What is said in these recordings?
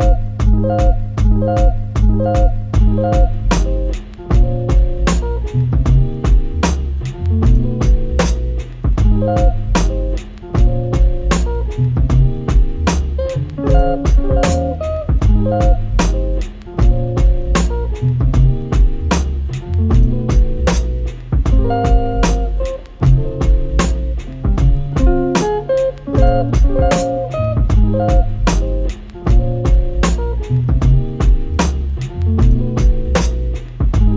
you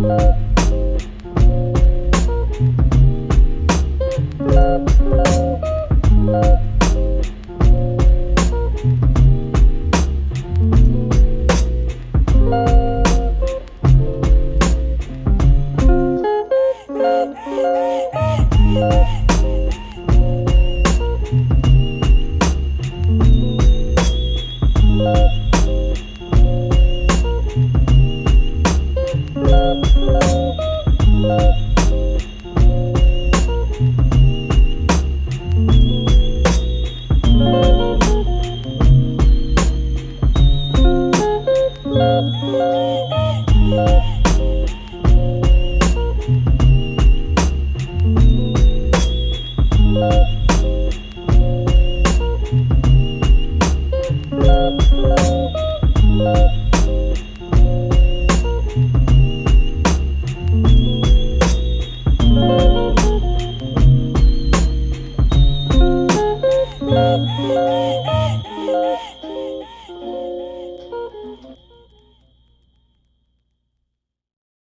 Thank